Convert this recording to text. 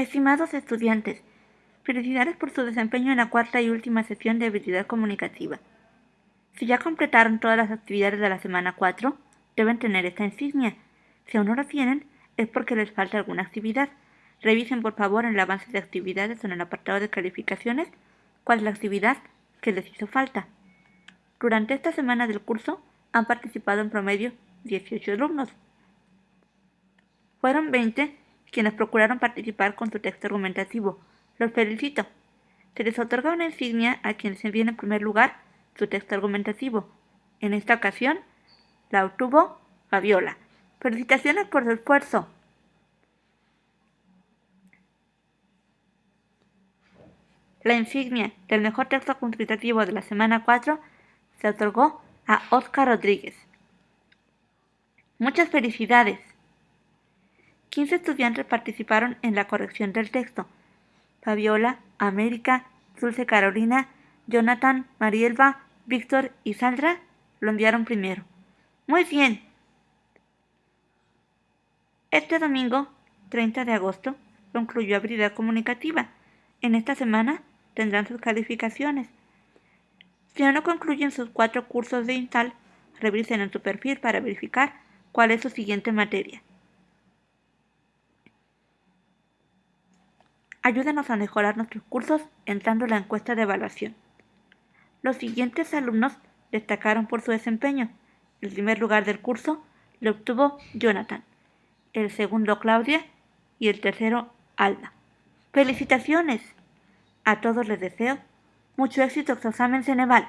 Estimados estudiantes, felicidades por su desempeño en la cuarta y última sesión de habilidad comunicativa. Si ya completaron todas las actividades de la semana 4, deben tener esta insignia. Si aún no la tienen, es porque les falta alguna actividad. Revisen por favor en el avance de actividades en el apartado de calificaciones cuál es la actividad que les hizo falta. Durante esta semana del curso han participado en promedio 18 alumnos. Fueron 20 quienes procuraron participar con su texto argumentativo. Los felicito. Se les otorga una insignia a quienes envíen en primer lugar su texto argumentativo. En esta ocasión, la obtuvo Fabiola. Felicitaciones por su esfuerzo. La insignia del mejor texto argumentativo de la semana 4 se otorgó a Oscar Rodríguez. Muchas felicidades. 15 estudiantes participaron en la corrección del texto. Fabiola, América, Dulce Carolina, Jonathan, Marielba, Víctor y Sandra lo enviaron primero. Muy bien. Este domingo, 30 de agosto, concluyó habilidad comunicativa. En esta semana tendrán sus calificaciones. Si no concluyen sus cuatro cursos de INTAL, revisen en su perfil para verificar cuál es su siguiente materia. Ayúdenos a mejorar nuestros cursos entrando en la encuesta de evaluación. Los siguientes alumnos destacaron por su desempeño. El primer lugar del curso lo obtuvo Jonathan, el segundo Claudia y el tercero Alda. ¡Felicitaciones! A todos les deseo mucho éxito en su examen Ceneval.